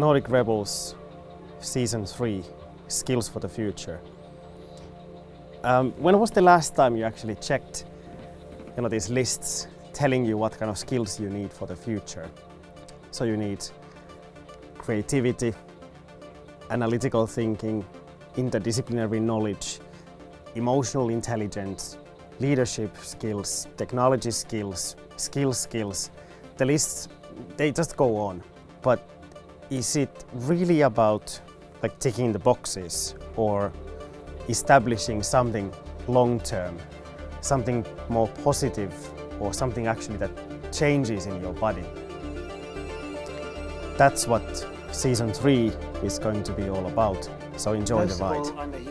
Nordic Rebels Season 3, Skills for the Future. Um, when was the last time you actually checked you know, these lists telling you what kind of skills you need for the future? So you need creativity, analytical thinking, interdisciplinary knowledge, emotional intelligence, leadership skills, technology skills, skill skills. The lists, they just go on. But is it really about like ticking the boxes or establishing something long term, something more positive or something actually that changes in your body? That's what season three is going to be all about. So enjoy First the ride.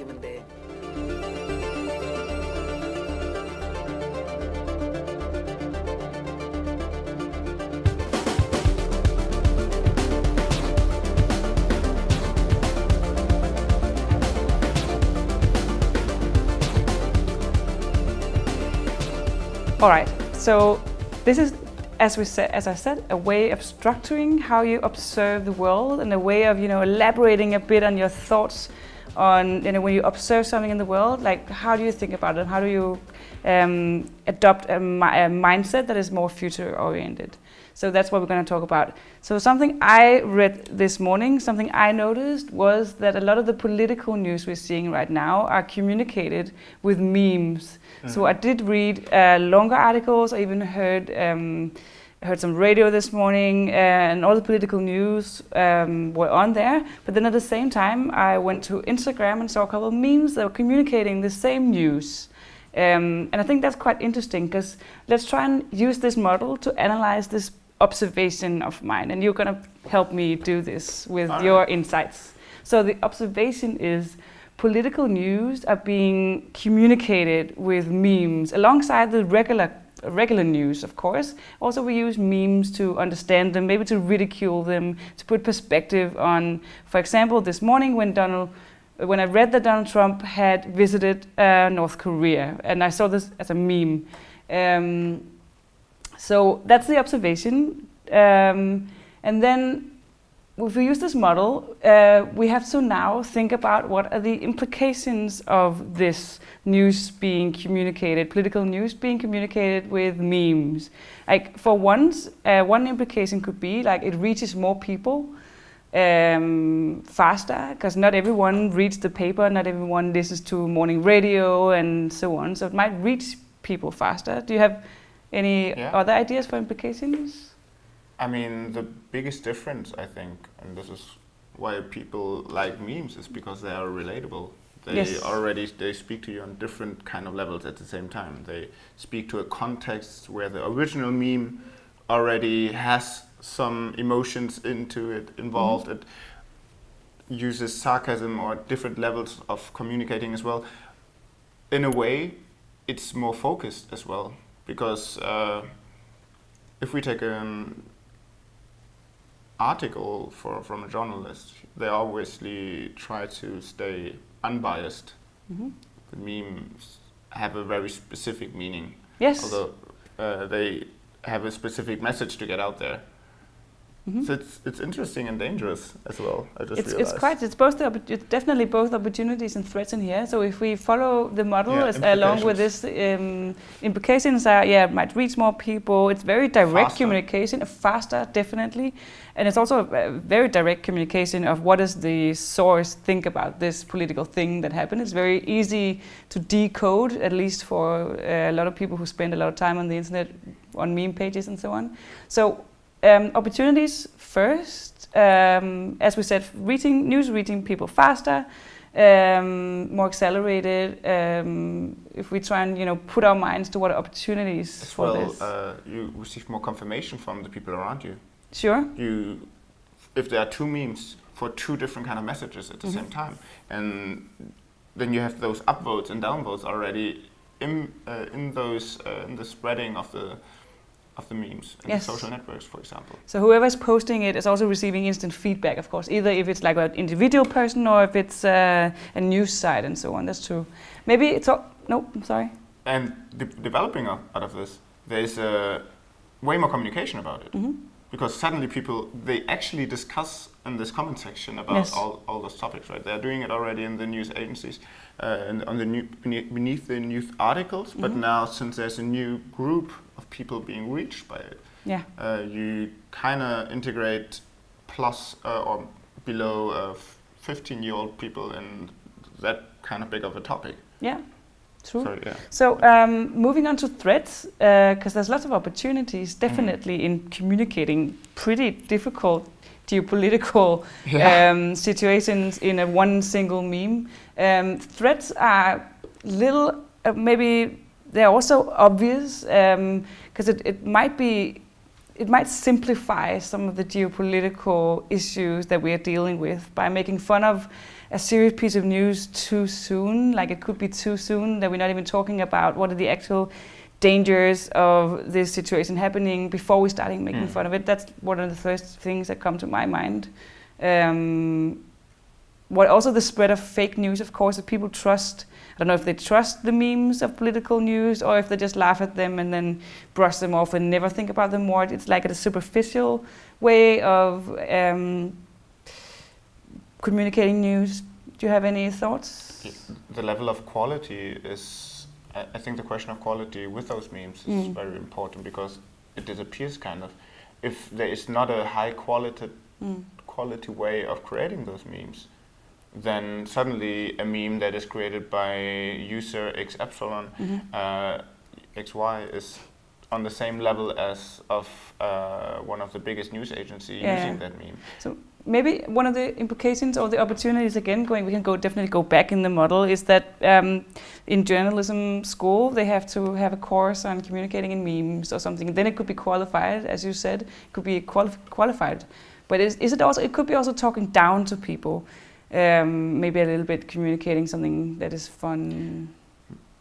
All, right, so this is, as we said, as I said, a way of structuring how you observe the world and a way of, you know, elaborating a bit on your thoughts on, you know, when you observe something in the world, like how do you think about it? How do you um, adopt a, mi- a mindset that is more future oriented? So that's what we're going to talk about. So something I read this morning, something I noticed was that a lot of the political news we're seeing right now are communicated with memes. So I did read uh, longer articles. I even heard um, heard some radio this morning, uh, and all the political news um, were on there. But then at the same time, I went to Instagram and saw a couple of memes that were communicating the same news. Um, and I think that's quite interesting because let's try and use this model to analyze this observation of mine. And you're going to help me do this with All your right. insights. So the observation is political news are being communicated with memes alongside the regular regular news of course also we use memes to understand them maybe to ridicule them to put perspective on for example this morning when donald when i read that donald trump had visited uh, north korea and i saw this as a meme um, so that's the observation um, and then if we use this model, uh, we have to now think about what are the implications of this news being communicated, political news being communicated with memes. Like for once, uh, one implication could be like it reaches more people um, faster because not everyone reads the paper, not everyone listens to morning radio and so on. So it might reach people faster. Do you have any Yeah. other ideas for implications? I mean, the biggest difference, I think, and this is why people like memes, is because they are relatable. They Yes. already they speak to you on different kind of levels at the same time. They speak to a context where the original meme already has some emotions into it involved. Mm-hmm. It uses sarcasm or different levels of communicating as well. In a way, it's more focused as well because uh, if we take an article for, from a journalist, they obviously try to stay unbiased. Mhm. The memes have a very specific meaning, Yes. although uh, they have a specific message to get out there. Mhm. So it's it's interesting and dangerous as well. I just it's, it's quite it's both it's definitely both opportunities and threats in here so if we follow the model Yeah, as, along with this um, implications are yeah it might reach more people it's very direct Faster. communication faster definitely and it's also very direct communication of what does the source think about this political thing that happened it's very easy to decode at least for uh, a lot of people who spend a lot of time on the internet on meme pages and so on so um, opportunities first, um, as we said, reaching news, reaching people faster, um, more accelerated. Um, if we try and you know put our minds to what opportunities as for well. this. Uh, you receive more confirmation from the people around you. sure. you if there are two memes for two different kind of messages at the Mhm. same time and then you have those upvotes and downvotes already in uh, in those uh, in the spreading of the of the memes in Yes. the social networks for example So whoever's posting it is also receiving instant feedback, of course, either if it's like an individual person or if it's uh, a news site and so on. That's true. Maybe it's all, no, I'm sorry. and de- developing out of this there's uh, way more communication about it Mhm. because suddenly people they actually discuss in this comment section about Yes. all, all those topics, right? They're doing it already in the news agencies, uh, and on the new, beneath the news articles. But Mhm. now, since there's a new group of people being reached by it, Yeah. uh, you kind of integrate plus uh, or below uh, 15 year old people in that kind of big of a topic. Yeah. True. So, yeah. So um, moving on to threats, because there's lots of opportunities definitely in communicating pretty difficult geopolitical Yeah. um, situations in a one single meme. Um, threats are little, uh, maybe they're also obvious because it, it might be, it might simplify some of the geopolitical issues that we are dealing with by making fun of a serious piece of news too soon. Like it could be too soon that we're not even talking about what are the actual dangers of this situation happening before we starting making Mm. fun of it. That's one of the first things that come to my mind. Um, what also the spread of fake news, of course, that people trust. I don't know if they trust the memes of political news or if they just laugh at them and then brush them off and never think about them more. It's like a superficial way of um, communicating news. Do you have any thoughts? the level of quality is I I think the question of quality with those memes is Mm. very important because it disappears kind of if there is not a high quality Mm. quality way of creating those memes then suddenly a meme that is created by user x epsilon Mhm. uh, xy is on the same level as of uh, one of the biggest news agency Yeah. using that meme So Maybe one of the implications or the opportunities again going we can go definitely go back in the model is that um, in journalism school they have to have a course on communicating in memes or something then it could be qualified as you said it could be quali- qualified but is, is it also it could be also talking down to people um, maybe a little bit communicating something that is fun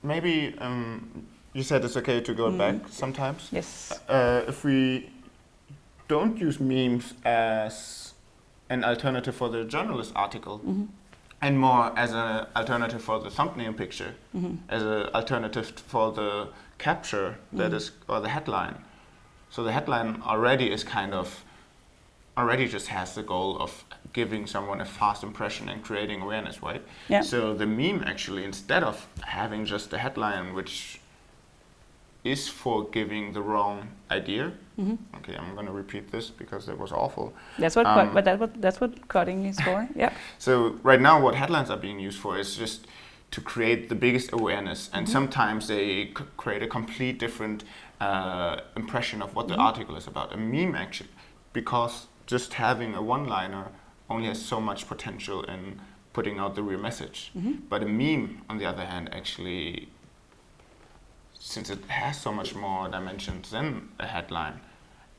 maybe um, you said it's okay to go Mm. back sometimes yes uh, if we don't use memes as an alternative for the journalist article hmm and more as an alternative for the thumbnail picture, hmm as an alternative for the capture that Mhm. is or the headline. So the headline already is kind of already just has the goal of giving someone a fast impression and creating awareness, right? Yeah. So the meme actually, instead of having just the headline, which is for giving the wrong idea. hmm Okay, I'm gonna repeat this because that was awful. that's what Um, but that what that's what cutting is for yeah So right now, what headlines are being used for is just to create the biggest awareness, and Mhm. sometimes they c- create a complete different uh, impression of what the Mhm. article is about. A meme actually, because just having a one-liner only has so much potential in putting out the real message. hmm But a meme, on the other hand, actually, since it has so much more dimensions than a headline,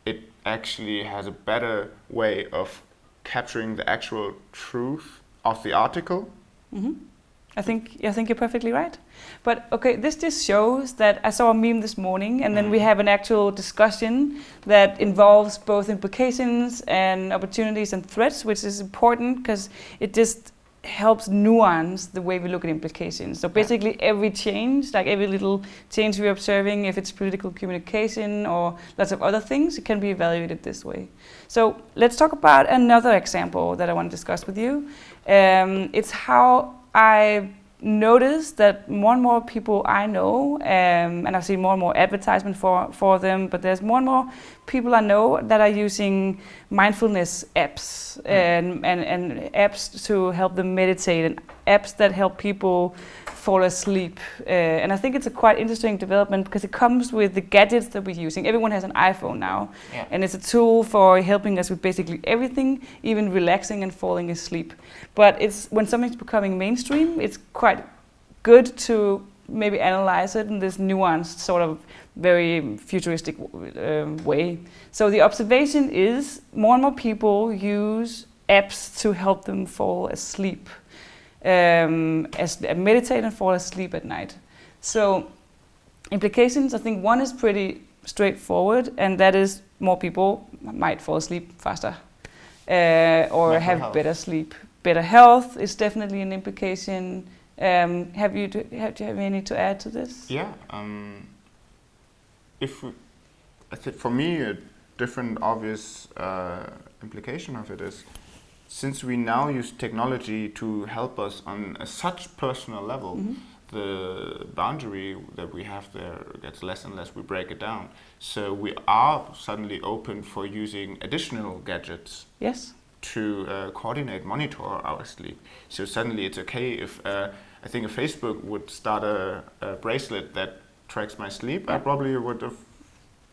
it actually has a better way of capturing the actual truth of the article. hmm I think I think you're perfectly right. But okay, this just shows that I saw a meme this morning, and then we Mhm. have an actual discussion that involves both implications and opportunities and threats, which is important because it just helps nuance the way we look at implications. So basically, every change, like every little change we're observing, if it's political communication or lots of other things, it can be evaluated this way. So let's talk about another example that I want to discuss with you. Um, it's how I noticed that more and more people I know, um, and I've seen more and more advertisement for, for them, but there's more and more people I know that are using mindfulness apps and, and, and apps to help them meditate and apps that help people fall asleep. Uh, and I think it's a quite interesting development because it comes with the gadgets that we're using. Everyone has an iPhone now, Yeah. and it's a tool for helping us with basically everything, even relaxing and falling asleep. But it's when something's becoming mainstream, it's quite good to maybe analyze it in this nuanced sort of very futuristic um, way. So the observation is more and more people use apps to help them fall asleep, um, as meditate and fall asleep at night. So implications, I think one is pretty straightforward, and that is more people might fall asleep faster uh, or Mental have health. better sleep. Better health is definitely an implication. Um, have you do, have, do you have any to add to this? Yeah. Um, if we, I think for me, a different obvious uh, implication of it is since we now use technology to help us on a such personal level, Mhm. the boundary that we have there gets less and less. We break it down. So we are suddenly open for using additional gadgets Yes. to uh, coordinate, monitor our sleep. So suddenly it's okay if uh, I think if Facebook would start a, a bracelet that tracks my sleep, I probably would have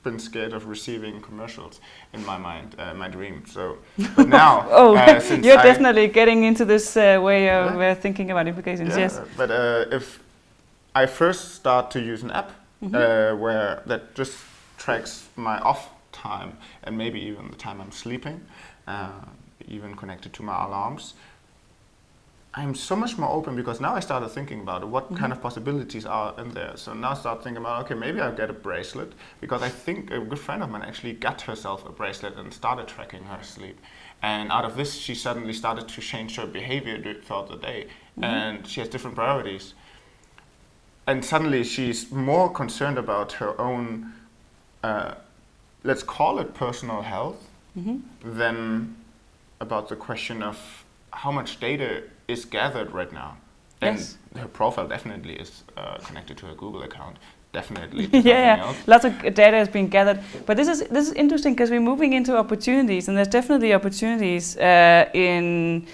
been scared of receiving commercials in my mind, uh, my dream. So, now, Oh, uh, you're I- definitely getting into this uh, way of Yeah. uh, thinking about implications. yeah, Yes. But uh, if I first start to use an app Mhm. uh, where that just tracks my off time and maybe even the time I'm sleeping, uh, even connected to my alarms. I'm so much more open because now I started thinking about what kind of possibilities are in there. So now I start thinking about okay, maybe I'll get a bracelet because I think a good friend of mine actually got herself a bracelet and started tracking her sleep. And out of this, she suddenly started to change her behavior throughout the day, and she has different priorities. And suddenly, she's more concerned about her own, uh, let's call it personal health, Mhm. than about the question of how much data is gathered right now. And Yes. her profile definitely is uh, connected to her Google account. Definitely. yeah, yeah. lots of data is being gathered. But this is this is interesting because we're moving into opportunities, and there's definitely opportunities uh, in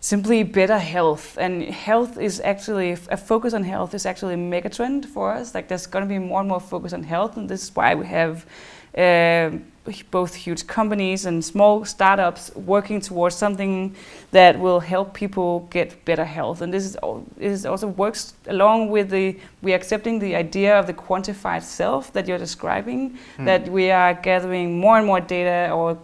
simply better health. And health is actually a focus on health is actually a megatrend for us. Like there's going to be more and more focus on health, and this is why we have. um both huge companies and small startups working towards something that will help people get better health. And this is all, this also works along with the we are accepting the idea of the quantified self that you're describing. Hmm. That we are gathering more and more data, or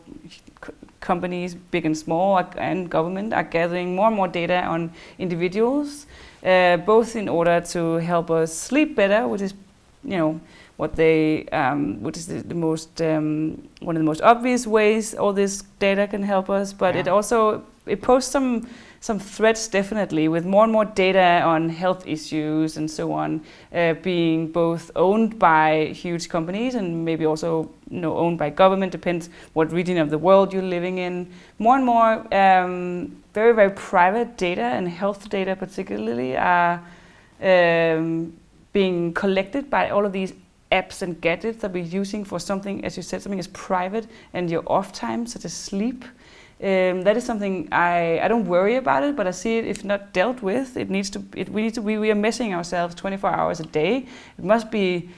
companies, big and small, are- and government are gathering more and more data on individuals, uh, both in order to help us sleep better, which is, you know, what they, um, which is the, the most, um, one of the most obvious ways all this data can help us. But it also it poses some some threats definitely with more and more data on health issues and so on uh, being both owned by huge companies and maybe also you know owned by government depends what region of the world you're living in more and more um, very very private data and health data particularly are um, being collected by all of these apps and gadgets that we're using for something as you said something is private and your off time such as sleep um, that is something I, I don't worry about it, but I see it if not dealt with, it needs to. It, we need to. We, we are messing ourselves 24 hours a day. It must be.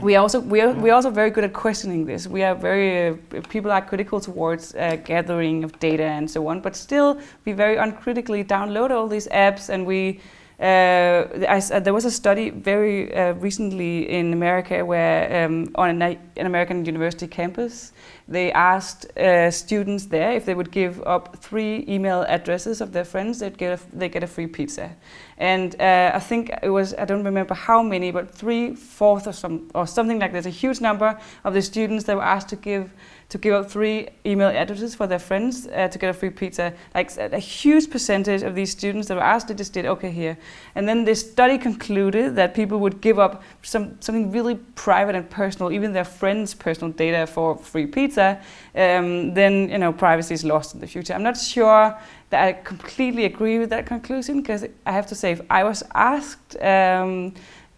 We also we are we are also very good at questioning this. We are very uh, people are critical towards uh, gathering of data and so on, but still we very uncritically download all these apps and we. Uh, I uh, there was a study very uh, recently in America where um, on a, ni- an American university campus they asked students there if they would give up three email addresses of their friends, they'd get a, they get a free pizza. And I think it was I don't remember how many, but three fourths or some or something like that. A huge number of the students that were asked to give to give up three email addresses for their friends uh, to get a free pizza. Like a huge percentage of these students that were asked, they just did okay here. And then this study concluded that people would give up some something really private and personal, even their friends' personal data for free pizza. Um, then you know privacy is lost in the future. I'm not sure that I completely agree with that conclusion because I have to say, if I was asked. Um,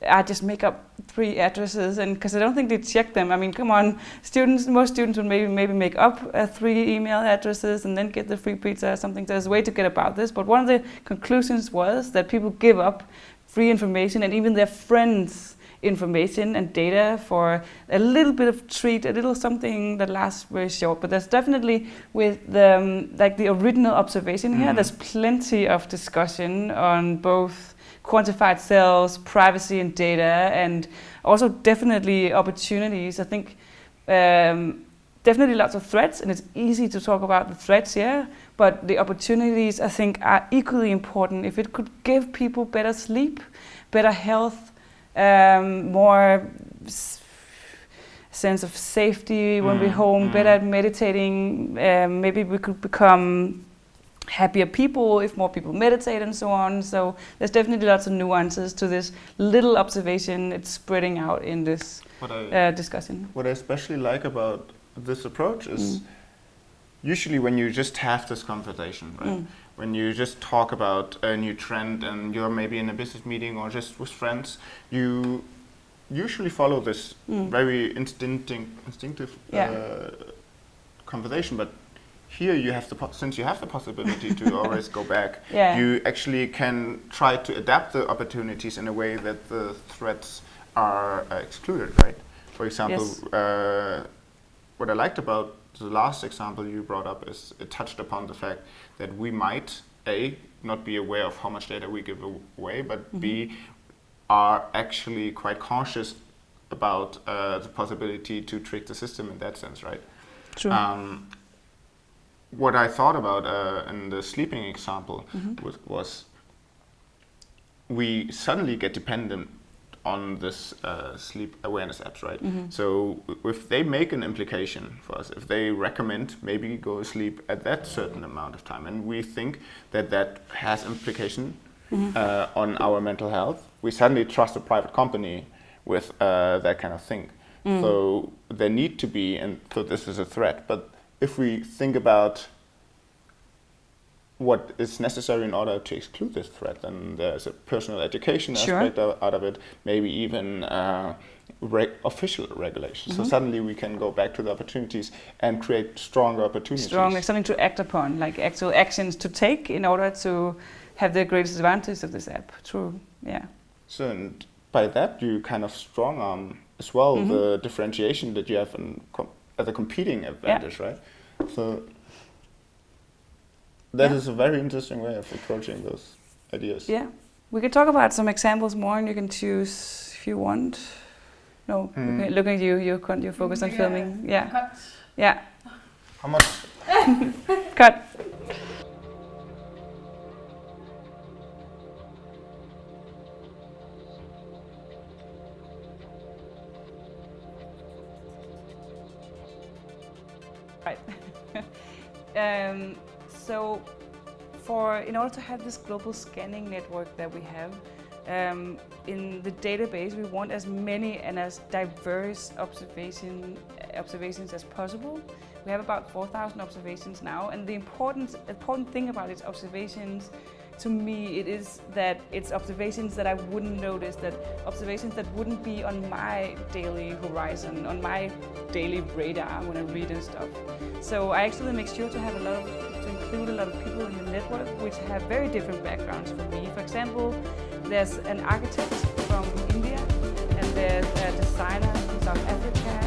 I just make up three addresses, and because I don't think they check them. I mean, come on, students. Most students would maybe maybe make up uh, three email addresses and then get the free pizza or something. There's a way to get about this, but one of the conclusions was that people give up free information and even their friends' information and data for a little bit of treat, a little something that lasts very short. But there's definitely with the um, like the original observation here. Mhm. There's plenty of discussion on both quantified selves, privacy and data, and also definitely opportunities. I think um, definitely lots of threats, and it's easy to talk about the threats here, but the opportunities I think are equally important. If it could give people better sleep, better health, um, more sense of safety when we're Mm, home, mm. better at meditating, um, maybe we could become happier people if more people meditate and so on. So there's definitely lots of nuances to this little observation. It's spreading out in this What I, uh, discussion. what I especially like about this approach is Mm. usually when you just have this conversation, right? Mm. When you just talk about a new trend and you're maybe in a business meeting or just with friends, you usually follow this Mm. very instinctive, instinctive Yeah. uh, conversation. But here you have the po- since you have the possibility to always go back, Yeah. you actually can try to adapt the opportunities in a way that the threats are uh, excluded, right? For example, Yes. uh, what I liked about the last example you brought up is it touched upon the fact that we might a not be aware of how much data we give away, but b are actually quite cautious about uh, the possibility to trick the system in that sense, right? True. Um, what I thought about uh, in the sleeping example Mm-hmm. was, was we suddenly get dependent on this uh, sleep awareness apps, right? Mm-hmm. So if they make an implication for us, if they recommend maybe go to sleep at that certain amount of time, and we think that that has implication Mm-hmm. uh, on our mental health, we suddenly trust a private company with uh, that kind of thing. Mm. So there need to be, and so this is a threat. But if we think about what is necessary in order to exclude this threat, then there's a personal education Sure. aspect out of it, maybe even uh, re- official regulation. Mm-hmm. So suddenly we can go back to the opportunities and create stronger opportunities. strong, something to act upon, like actual actions to take in order to have the greatest advantage of this app. True. Yeah. So and by that you kind of strong arm as well Mhm. the differentiation that you have in as a competing advantage, right? So that is Yeah. a very interesting way of approaching those ideas. Yeah. We could talk about some examples more, and you can choose if you want. No, Hmm. okay, looking at you, you're, you're focused on Yeah. filming. Yeah. Cut. Yeah. How much? Cut. Right. um, so, for in order to have this global scanning network that we have, um, in the database we want as many and as diverse observation observations as possible. We have about 4,000 observations now, and the important important thing about these observations, to me, it is that it's observations that I wouldn't notice, that observations that wouldn't be on my daily horizon, on my daily radar when I read and stuff. So I actually make sure to have a lot of, to include a lot of people in the network which have very different backgrounds from me. For example, there's an architect from India, and there's a designer from South Africa,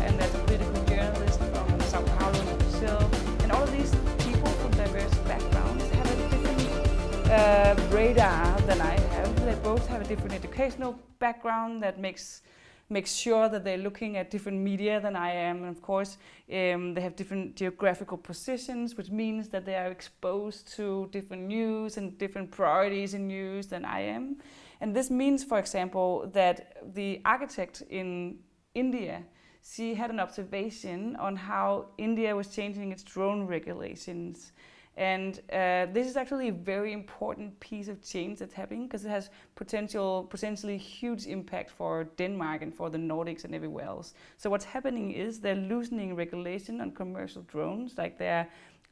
uh, radar than I have. They both have a different educational background that makes makes sure that they're looking at different media than I am. And of course, um, they have different geographical positions, which means that they are exposed to different news and different priorities in news than I am. And this means, for example, that the architect in India, she had an observation on how India was changing its drone regulations. And uh, this is actually a very important piece of change that's happening because it has potential, potentially huge impact for Denmark and for the Nordics and everywhere else. So what's happening is they're loosening regulation on commercial drones, like they're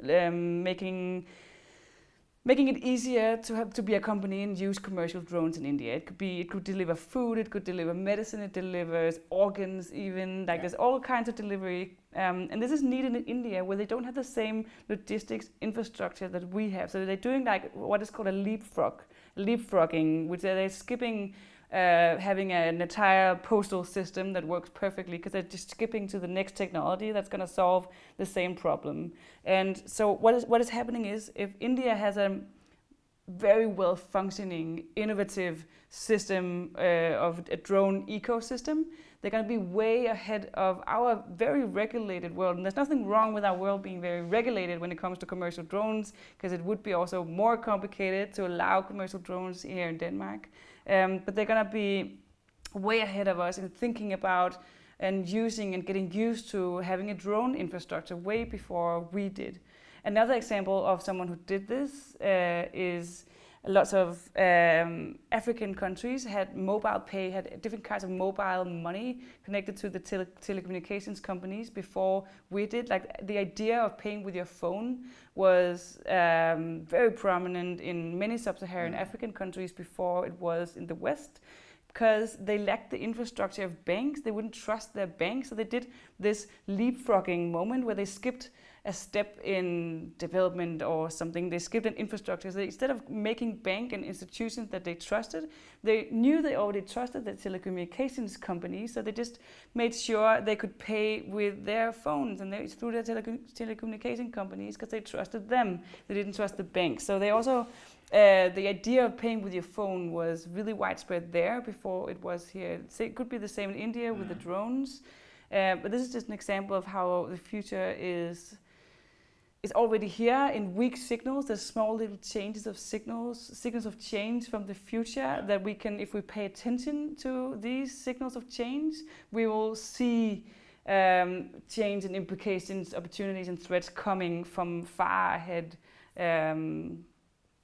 um, making making it easier to have to be a company and use commercial drones in India. It could be it could deliver food, it could deliver medicine, it delivers organs even. Like there's all kinds of delivery, um, and this is needed in India where they don't have the same logistics infrastructure that we have. So they're doing like what is called a leapfrog, leapfrogging, which they're skipping. Uh, having an entire postal system that works perfectly because they're just skipping to the next technology that's going to solve the same problem. And so what is what is happening is if India has a very well functioning, innovative system uh, of a drone ecosystem, they're going to be way ahead of our very regulated world. And there's nothing wrong with our world being very regulated when it comes to commercial drones, because it would be also more complicated to allow commercial drones here in Denmark. Um, but they're going to be way ahead of us in thinking about and using and getting used to having a drone infrastructure way before we did. Another example of someone who did this uh, is lots of um, African countries had mobile pay, had different kinds of mobile money connected to the tele telecommunications companies before we did. Like the idea of paying with your phone was um, very prominent in many sub-Saharan mm. African countries before it was in the West because they lacked the infrastructure of banks. They wouldn't trust their banks. So they did this leapfrogging moment where they skipped a step in development or something. They skipped an infrastructure. So they, instead of making bank and institutions that they trusted, they knew they already trusted the telecommunications companies. So they just made sure they could pay with their phones and they, through their tele telecommunication companies because they trusted them. They didn't trust the bank. So they also uh, the idea of paying with your phone was really widespread there before it was here. It could be the same in India with the mm. drones, uh, but this is just an example of how the future is is already here in weak signals. There's small little changes of signals, signals of change from the future that we can, if we pay attention to these signals of change, we will see um, change and implications, opportunities and threats coming from far ahead. Um,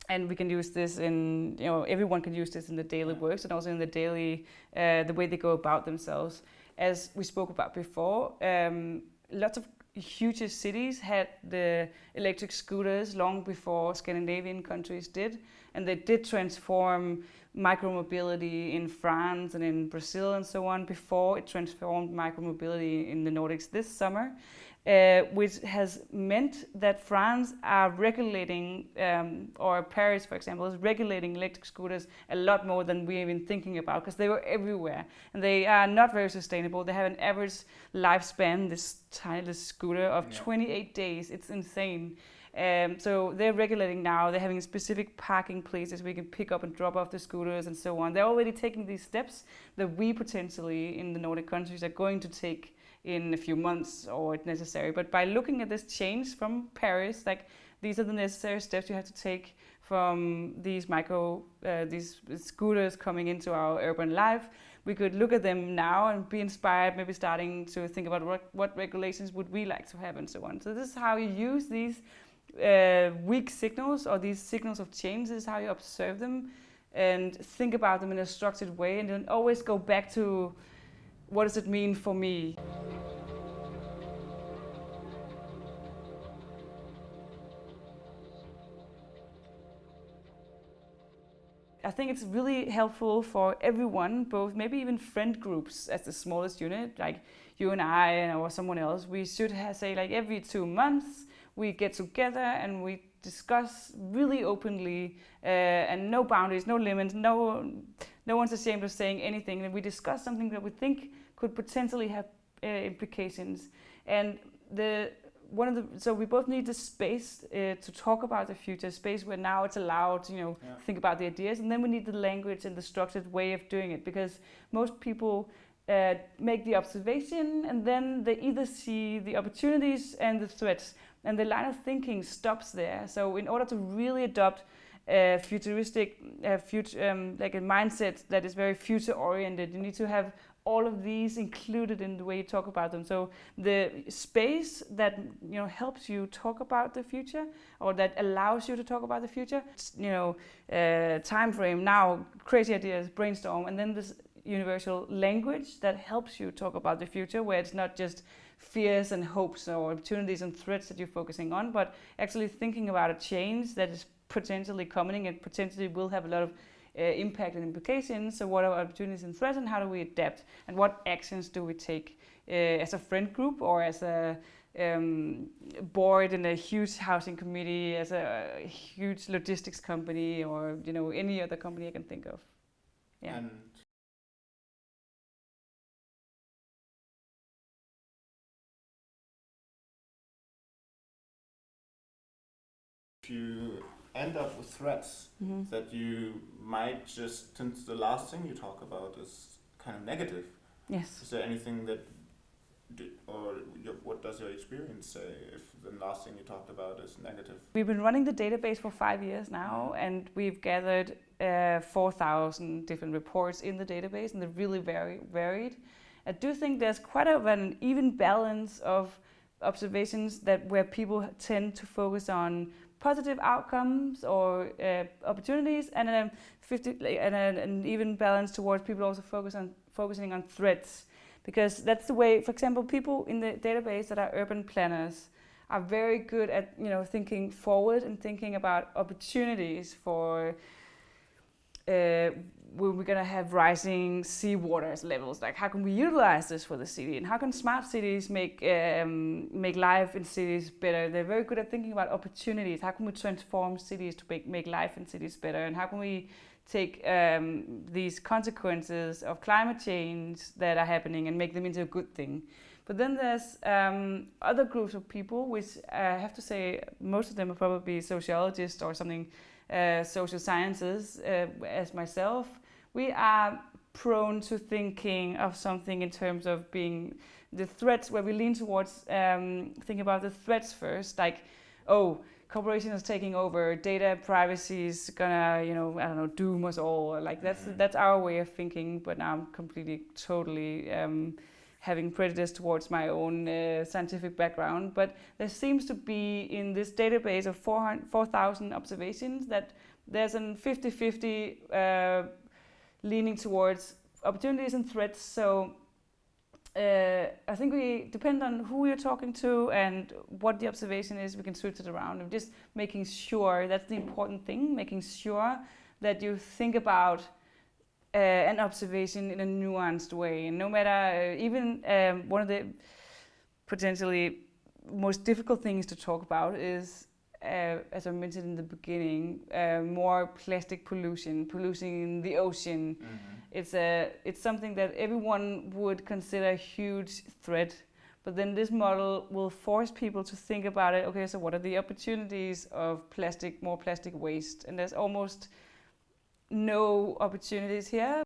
and we can use this in, you know, everyone can use this in the daily works and also in the daily, uh, the way they go about themselves. As we spoke about before, um, lots of huge cities had the electric scooters long before Scandinavian countries did, and they did transform micromobility in France and in Brazil and so on before it transformed micromobility in the Nordics this summer uh, which has meant that France are regulating, um, or Paris, for example, is regulating electric scooters a lot more than we've been thinking about because they were everywhere and they are not very sustainable. They have an average lifespan, this tiny little scooter, of yeah. 28 days. It's insane. Um, so they're regulating now. They're having specific parking places where you can pick up and drop off the scooters and so on. They're already taking these steps that we potentially in the Nordic countries are going to take in a few months or it's necessary. But by looking at this change from Paris, like these are the necessary steps you have to take from these micro, uh, these scooters coming into our urban life. We could look at them now and be inspired, maybe starting to think about what, what regulations would we like to have and so on. So this is how you use these uh, weak signals or these signals of change, this is how you observe them and think about them in a structured way and then always go back to what does it mean for me? I think it's really helpful for everyone, both maybe even friend groups as the smallest unit, like you and I or someone else. We should say like every two months we get together and we discuss really openly uh, and no boundaries, no limits, no, no one's ashamed of saying anything. And we discuss something that we think could potentially have uh, implications. And the one of the so we both need the space uh, to talk about the future space where now it's allowed to you know yeah. think about the ideas and then we need the language and the structured way of doing it because most people uh, make the observation and then they either see the opportunities and the threats and the line of thinking stops there so in order to really adopt a futuristic uh, future um, like a mindset that is very future oriented you need to have all of these included in the way you talk about them. So the space that you know helps you talk about the future, or that allows you to talk about the future, you know, uh, time frame now, crazy ideas, brainstorm, and then this universal language that helps you talk about the future, where it's not just fears and hopes or opportunities and threats that you're focusing on, but actually thinking about a change that is potentially coming and potentially will have a lot of uh, impact and implications. So what are opportunities and threats and how do we adapt? And what actions do we take uh, as a friend group or as a um, board in a huge housing committee, as a, a, huge logistics company or you know any other company I can think of. Yeah. And you end up with threats mm-hmm. that you might just, since the last thing you talk about is kind of negative. Yes. Is there anything that, or your, what does your experience say if the last thing you talked about is negative? We've been running the database for five years now, mm-hmm. and we've gathered uh, 4,000 different reports in the database, and they're really very varied. I do think there's quite a, an even balance of observations that where people tend to focus on positive outcomes or uh, opportunities, and then 50 and an, an even balance towards people also focus on focusing on threats, because that's the way. For example, people in the database that are urban planners are very good at you know thinking forward and thinking about opportunities for uh, we're going to have rising seawater levels. Like, how can we utilize this for the city? And how can smart cities make um, make life in cities better? They're very good at thinking about opportunities. How can we transform cities to make, make life in cities better? And how can we take um, these consequences of climate change that are happening and make them into a good thing? But then there's um, other groups of people, which I have to say most of them are probably sociologists or something uh, social sciences, uh, as myself, we are prone to thinking of something in terms of being the threats, where we lean towards um, thinking about the threats first, like, oh, corporations is taking over, data privacy is gonna, you know, I don't know, doom us all. Like that's mm-hmm. that's our way of thinking. But now I'm completely, totally. Um, having prejudice towards my own uh, scientific background, but there seems to be in this database of 4,000 observations that there's a 50-50 uh, leaning towards opportunities and threats. So uh, I think we depend on who you're talking to and what the observation is. We can switch it around. And just making sure that's the important thing. Making sure that you think about uh, an observation in a nuanced way. And no matter, uh, even um, one of the potentially most difficult things to talk about is, uh, as I mentioned in the beginning, uh, more plastic pollution, pollution in the ocean. Mm -hmm. It's a, it's something that everyone would consider a huge threat. But then this model will force people to think about it. Okay, so what are the opportunities of plastic, more plastic waste? And there's almost no opportunities here.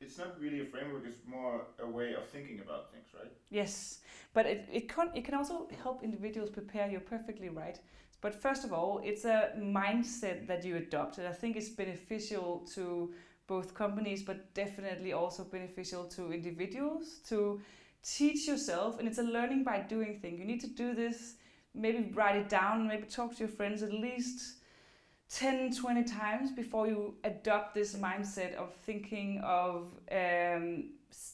it's not really a framework, it's more a way of thinking about things, right? Yes, but it, it, can, it can also help individuals prepare, you're perfectly right. But first of all, it's a mindset that you adopt, and I think it's beneficial to both companies, but definitely also beneficial to individuals to teach yourself. And it's a learning by doing thing. You need to do this, maybe write it down, maybe talk to your friends at least 10, 20 times before you adopt this mindset of thinking of um,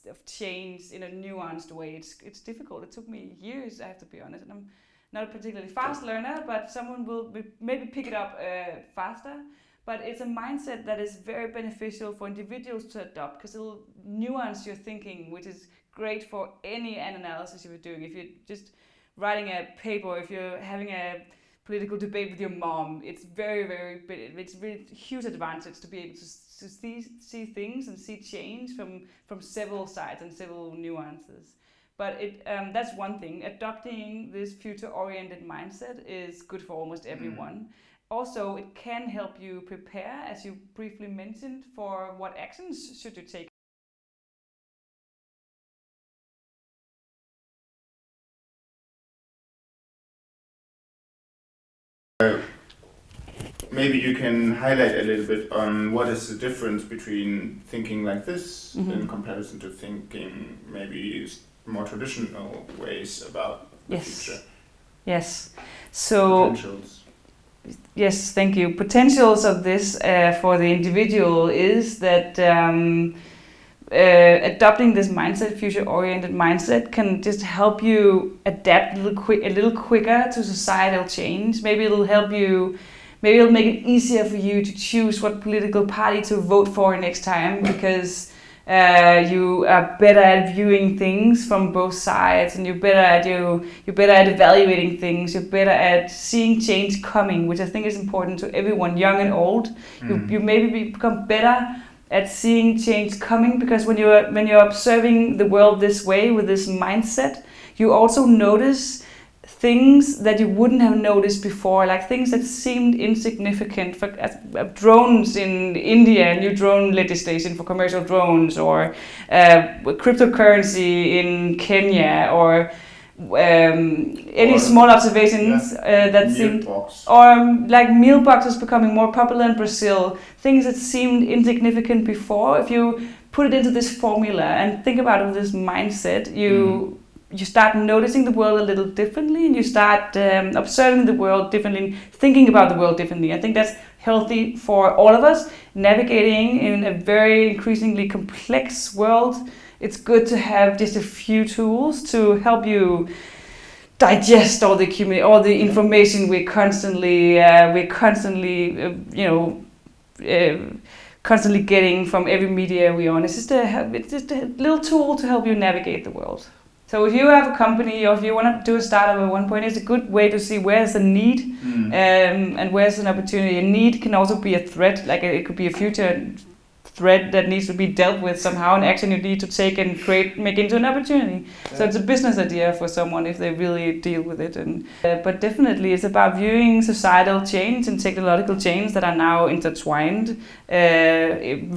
of change in a nuanced way. It's it's difficult. It took me years, I have to be honest, and I'm not a particularly fast learner, but someone will maybe pick it up uh, faster but it's a mindset that is very beneficial for individuals to adopt because it'll nuance your thinking, which is great for any analysis you're doing. If you're just writing a paper, if you're having a political debate with your mom, it's very, very, it's really huge advantage to be able to, to see, see things and see change from, from several sides and several nuances. But it, um, that's one thing. Adopting this future-oriented mindset is good for almost everyone. Mm. Also, it can help you prepare, as you briefly mentioned, for what actions should you take. Uh, maybe you can highlight a little bit on what is the difference between thinking like this mm -hmm. in comparison to thinking maybe more traditional ways about the yes. future. Yes. So Yes, thank you. Potentials of this uh, for the individual is that um, uh, adopting this mindset, future-oriented mindset, can just help you adapt a little quick, a little quicker to societal change. Maybe it'll help you. Maybe it'll make it easier for you to choose what political party to vote for next time because uh, you are better at viewing things from both sides and you're better at you you're better at evaluating things you're better at seeing change coming which i think is important to everyone young and old mm. you, you maybe become better at seeing change coming because when you're when you're observing the world this way with this mindset you also notice things that you wouldn't have noticed before, like things that seemed insignificant. For uh, drones in India, new drone legislation for commercial drones, or uh, cryptocurrency in Kenya, or um, any Or- small observations uh, that seemed Mailbox. or um, like meal boxes becoming more popular in Brazil, things that seemed insignificant before. If you put it into this formula and think about it with this mindset, you you start noticing the world a little differently, and you start um, observing the world differently, thinking about the world differently. I think that's healthy for all of us. Navigating in a very increasingly complex world, it's good to have just a few tools to help you digest all the all the information we're constantly uh, we're constantly uh, you know uh, constantly getting from every media we're on. It's just a it's just a little tool to help you navigate the world. So if you have a company or if you want to do a startup at one point, it's a good way to see where's the need Mm. um, and where's an opportunity. A need can also be a threat, like it could be a future threat that needs to be dealt with somehow, an action you need to take and create, make into an opportunity. So it's a business idea for someone if they really deal with it. And uh, but definitely, it's about viewing societal change and technological change that are now intertwined, uh,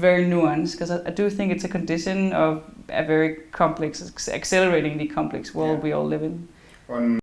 very nuanced. Because I, I do think it's a condition of a very complex, accelerating the complex world Yeah. we all live in. On